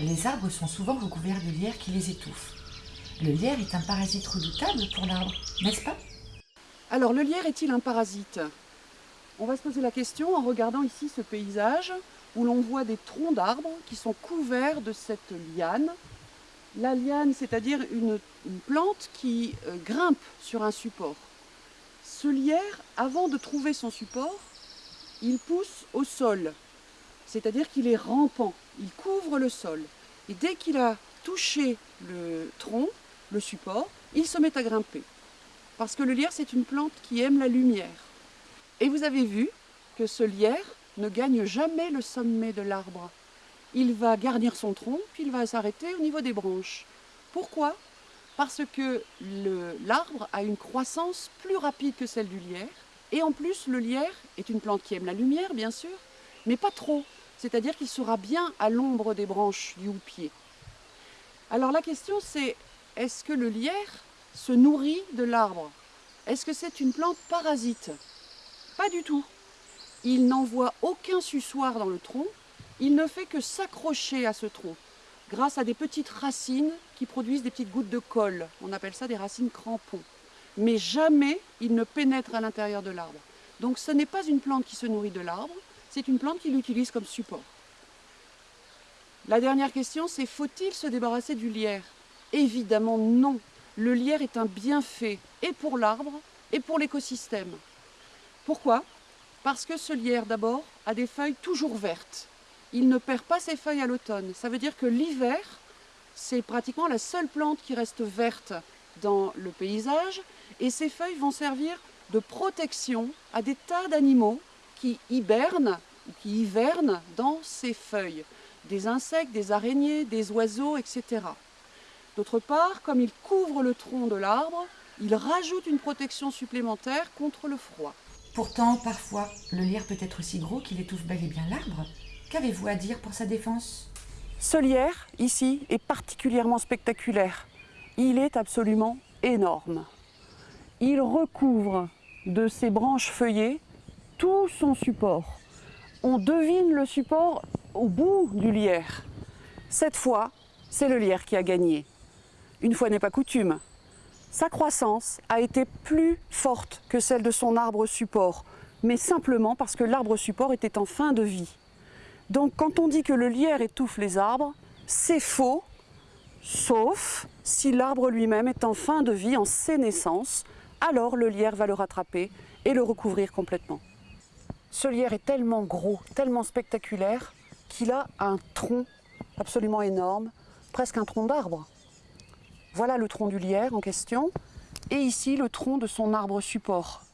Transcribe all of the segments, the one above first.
Les arbres sont souvent recouverts de lierre qui les étouffe. Le lierre est un parasite redoutable pour l'arbre, n'est-ce pas? Alors le lierre est-il un parasite? On va se poser la question en regardant ici ce paysage où l'on voit des troncs d'arbres qui sont couverts de cette liane. La liane, c'est-à-dire une, plante qui euh, grimpe sur un support. Ce lierre, avant de trouver son support, il pousse au sol, c'est-à-dire qu'il est rampant, il couvre le sol. Et dès qu'il a touché le tronc, le support, il se met à grimper. Parce que le lierre, c'est une plante qui aime la lumière. Et vous avez vu que ce lierre ne gagne jamais le sommet de l'arbre. Il va garnir son tronc, puis il va s'arrêter au niveau des branches. Pourquoi? Parce que l'arbre a une croissance plus rapide que celle du lierre. Et en plus, le lierre est une plante qui aime la lumière, bien sûr, mais pas trop. C'est-à-dire qu'il sera bien à l'ombre des branches du houppier. Alors la question c'est, est-ce que le lierre se nourrit de l'arbre? Est-ce que c'est une plante parasite? Pas du tout. Il n'envoie aucun suçoir dans le tronc, il ne fait que s'accrocher à ce tronc grâce à des petites racines qui produisent des petites gouttes de colle. On appelle ça des racines crampons. Mais jamais il ne pénètre à l'intérieur de l'arbre. Donc ce n'est pas une plante qui se nourrit de l'arbre, c'est une plante qu'il utilise comme support. La dernière question, c'est faut-il se débarrasser du lierre? Évidemment non. Le lierre est un bienfait, et pour l'arbre, et pour l'écosystème. Pourquoi? Parce que ce lierre, d'abord, a des feuilles toujours vertes. Il ne perd pas ses feuilles à l'automne. Ça veut dire que l'hiver, c'est pratiquement la seule plante qui reste verte dans le paysage, et ces feuilles vont servir de protection à des tas d'animaux qui hibernent ou qui hivernent dans ces feuilles. Des insectes, des araignées, des oiseaux, etc. D'autre part, comme il couvre le tronc de l'arbre, il rajoute une protection supplémentaire contre le froid. Pourtant, parfois, le lierre peut être si gros qu'il étouffe bel et bien l'arbre. Qu'avez-vous à dire pour sa défense? Ce lierre, ici, est particulièrement spectaculaire. Il est absolument énorme. Il recouvre de ses branches feuillées tout son support. On devine le support au bout du lierre. Cette fois, c'est le lierre qui a gagné. Une fois n'est pas coutume. Sa croissance a été plus forte que celle de son arbre support, mais simplement parce que l'arbre support était en fin de vie. Donc quand on dit que le lierre étouffe les arbres, c'est faux, sauf si l'arbre lui-même est en fin de vie, en sénescence, alors le lierre va le rattraper et le recouvrir complètement. Ce lierre est tellement gros, tellement spectaculaire, qu'il a un tronc absolument énorme, presque un tronc d'arbre. Voilà le tronc du lierre en question, et ici le tronc de son arbre support.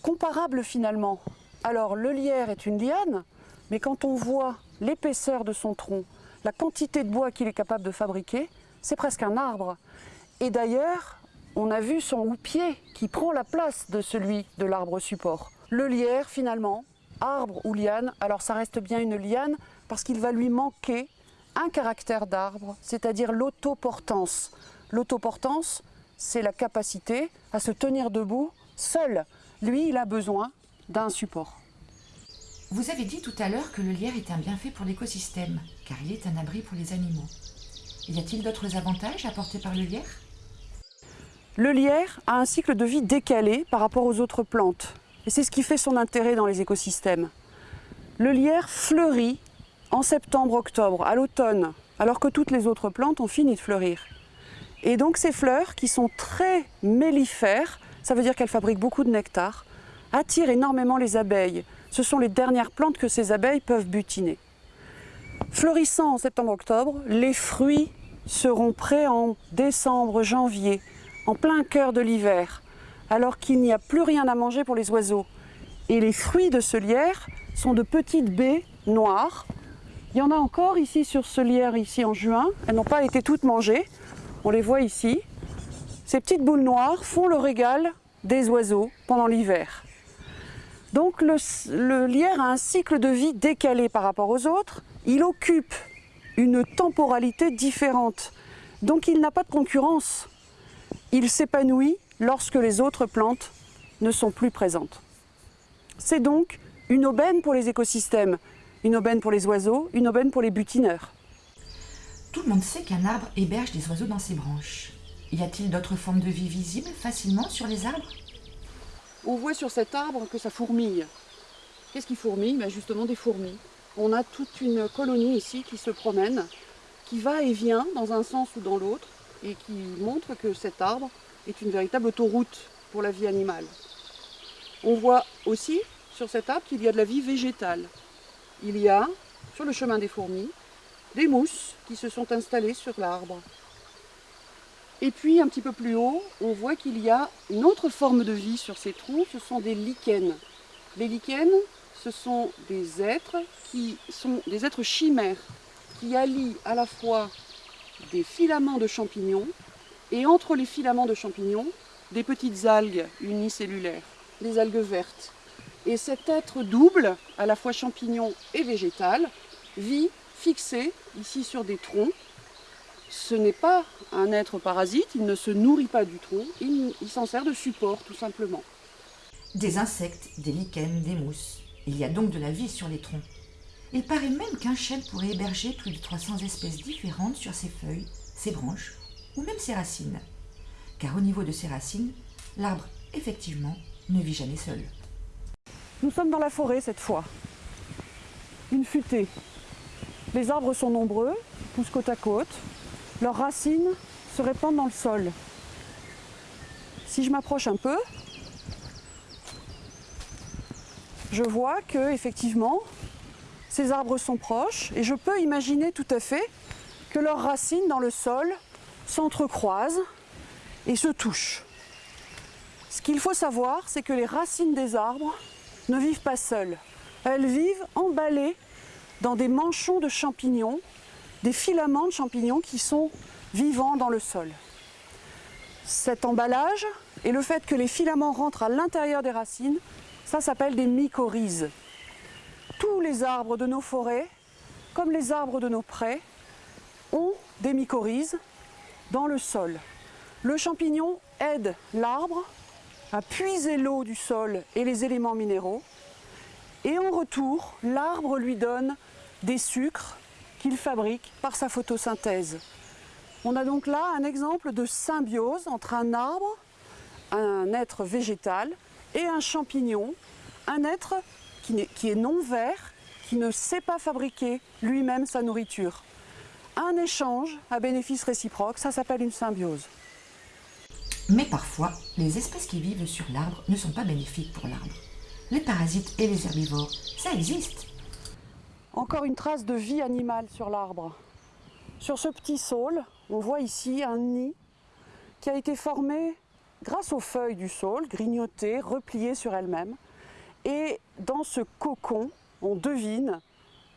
Comparable finalement. Alors le lierre est une liane, mais quand on voit l'épaisseur de son tronc, la quantité de bois qu'il est capable de fabriquer, c'est presque un arbre. Et d'ailleurs, on a vu son houppier qui prend la place de celui de l'arbre support. Le lierre, finalement, arbre ou liane, alors ça reste bien une liane parce qu'il va lui manquer un caractère d'arbre, c'est-à-dire l'autoportance. L'autoportance, c'est la capacité à se tenir debout seul. Lui, il a besoin d'un support. Vous avez dit tout à l'heure que le lierre est un bienfait pour l'écosystème, car il est un abri pour les animaux. Y a-t-il d'autres avantages apportés par le lierre? Le lierre a un cycle de vie décalé par rapport aux autres plantes. Et c'est ce qui fait son intérêt dans les écosystèmes. Le lierre fleurit en septembre-octobre, à l'automne, alors que toutes les autres plantes ont fini de fleurir. Et donc ces fleurs, qui sont très mellifères, ça veut dire qu'elles fabriquent beaucoup de nectar, attirent énormément les abeilles. Ce sont les dernières plantes que ces abeilles peuvent butiner. Fleurissant en septembre-octobre, les fruits seront prêts en décembre, janvier, en plein cœur de l'hiver alors qu'il n'y a plus rien à manger pour les oiseaux. Et les fruits de ce lierre sont de petites baies noires. Il y en a encore ici sur ce lierre, ici en juin. Elles n'ont pas été toutes mangées. On les voit ici. Ces petites boules noires font le régal des oiseaux pendant l'hiver. Donc le, le, lierre a un cycle de vie décalé par rapport aux autres. Il occupe une temporalité différente. Donc il n'a pas de concurrence. Il s'épanouit lorsque les autres plantes ne sont plus présentes. C'est donc une aubaine pour les écosystèmes, une aubaine pour les oiseaux, une aubaine pour les butineurs. Tout le monde sait qu'un arbre héberge des oiseaux dans ses branches. Y a-t-il d'autres formes de vie visibles facilement sur les arbres? On voit sur cet arbre que ça fourmille. Qu'est-ce qui fourmille? Ben Justement des fourmis. On a toute une colonie ici qui se promène, qui va et vient dans un sens ou dans l'autre, et qui montre que cet arbre est une véritable autoroute pour la vie animale. On voit aussi sur cet arbre qu'il y a de la vie végétale. Il y a, sur le chemin des fourmis, des mousses qui se sont installées sur l'arbre. Et puis un petit peu plus haut, on voit qu'il y a une autre forme de vie sur ces troncs, ce sont des lichens. Les lichens, ce sont des êtres qui sont des êtres chimères, qui allient à la fois des filaments de champignons et entre les filaments de champignons, des petites algues unicellulaires, des algues vertes. Et cet être double, à la fois champignon et végétal, vit fixé ici sur des troncs. Ce n'est pas un être parasite, il ne se nourrit pas du tronc, il, il s'en sert de support tout simplement. Des insectes, des lichens, des mousses. Il y a donc de la vie sur les troncs. Il paraît même qu'un chêne pourrait héberger plus de 300 espèces différentes sur ses feuilles, ses branches ou même ses racines. Car au niveau de ses racines, l'arbre, effectivement, ne vit jamais seul. Nous sommes dans la forêt cette fois. Une futée. Les arbres sont nombreux, poussent côte à côte. Leurs racines se répandent dans le sol. Si je m'approche un peu, je vois que effectivement ces arbres sont proches et je peux imaginer tout à fait que leurs racines dans le sol s'entrecroisent et se touchent. Ce qu'il faut savoir, c'est que les racines des arbres ne vivent pas seules. Elles vivent emballées dans des manchons de champignons, des filaments de champignons qui sont vivants dans le sol. Cet emballage et le fait que les filaments rentrent à l'intérieur des racines, ça s'appelle des mycorhizes. Tous les arbres de nos forêts, comme les arbres de nos prés, ont des mycorhizes dans le sol. Le champignon aide l'arbre à puiser l'eau du sol et les éléments minéraux. Et en retour, l'arbre lui donne des sucres qu'il fabrique par sa photosynthèse. On a donc là un exemple de symbiose entre un arbre, un être végétal, et un champignon, un être qui, est, non vert, qui ne sait pas fabriquer lui-même sa nourriture. Un échange à bénéfice réciproque, ça s'appelle une symbiose. Mais parfois, les espèces qui vivent sur l'arbre ne sont pas bénéfiques pour l'arbre. Les parasites et les herbivores, ça existe. Encore une trace de vie animale sur l'arbre. Sur ce petit saule, on voit ici un nid qui a été formé grâce aux feuilles du saule, grignotées, repliées sur elles-mêmes. Et dans ce cocon, on devine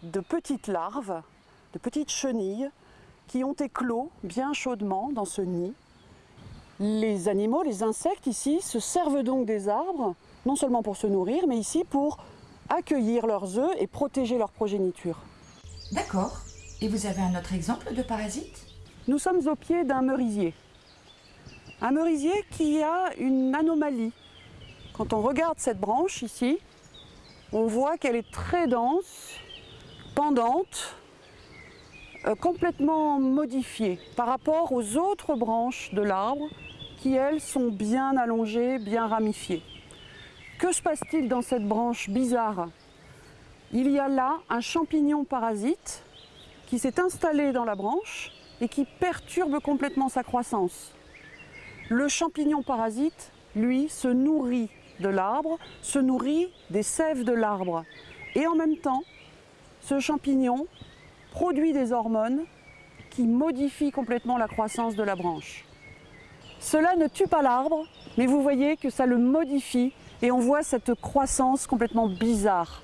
de petites larves, de petites chenilles qui ont éclos bien chaudement dans ce nid. Les animaux, les insectes ici, se servent donc des arbres, non seulement pour se nourrir, mais ici pour accueillir leurs œufs et protéger leur progéniture. D'accord. Et vous avez un autre exemple de parasite? Nous sommes au pied d'un merisier. Un merisier qui a une anomalie. Quand on regarde cette branche ici, on voit qu'elle est très dense, pendante, complètement modifiée par rapport aux autres branches de l'arbre qui, elles, sont bien allongées, bien ramifiées. Que se passe-t-il dans cette branche bizarre? Il y a là un champignon parasite qui s'est installé dans la branche et qui perturbe complètement sa croissance. Le champignon parasite, lui, se nourrit de l'arbre, se nourrit des sèves de l'arbre. Et en même temps, ce champignon produit des hormones qui modifient complètement la croissance de la branche. Cela ne tue pas l'arbre, mais vous voyez que ça le modifie et on voit cette croissance complètement bizarre.